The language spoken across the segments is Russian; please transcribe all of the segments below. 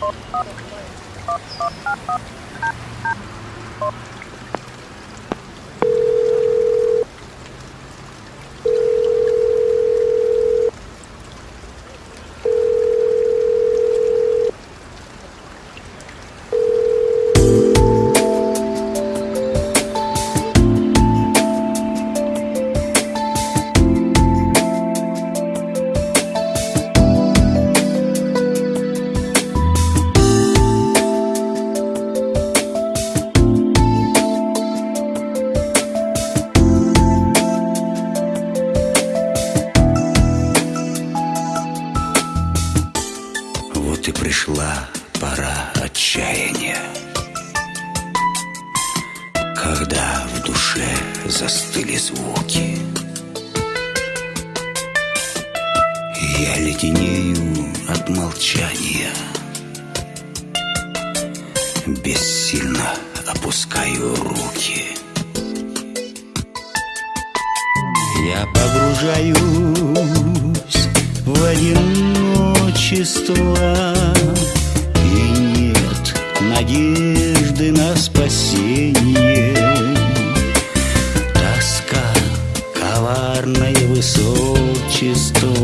Thank you. Пришла пора отчаяния. Когда в душе застыли звуки Я леденею от молчания. Бессильно опускаю руки. Я погружаюсь в одиночество надежды на спасение. Тоска, коварное высочество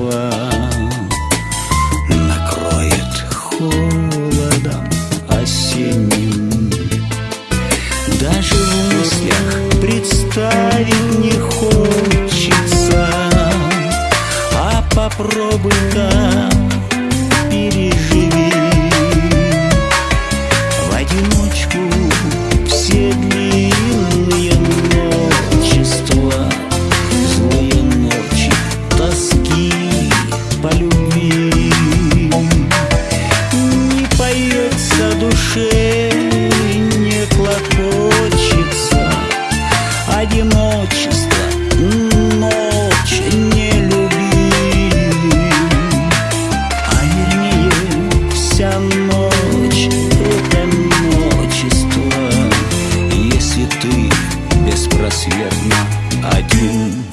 беспросветно один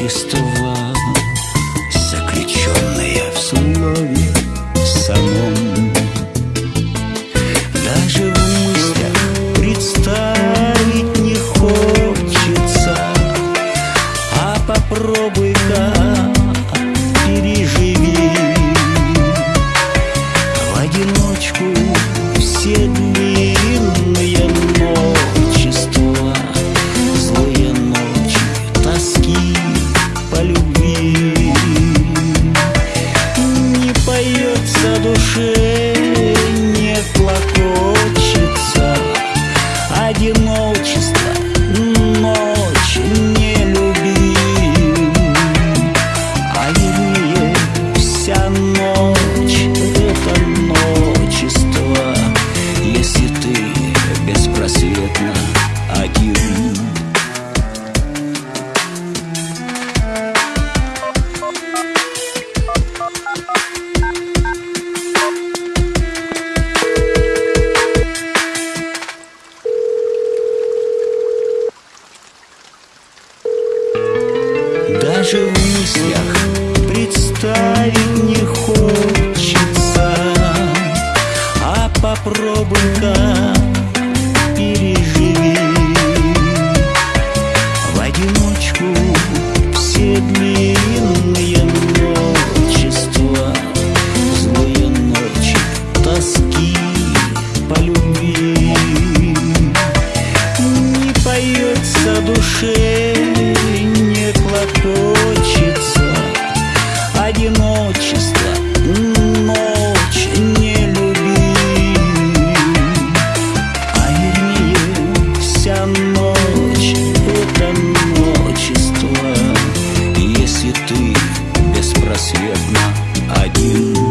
ночество Заключенное в слове самом. Даже в мыслях представить не хочется А попробуй-ка переживи. В одиночку все длинные Даже в мыслях душе не клокочется. Одиночество, ночь не любит, А вернее вся ночь это одиночество Если ты беспросветно один.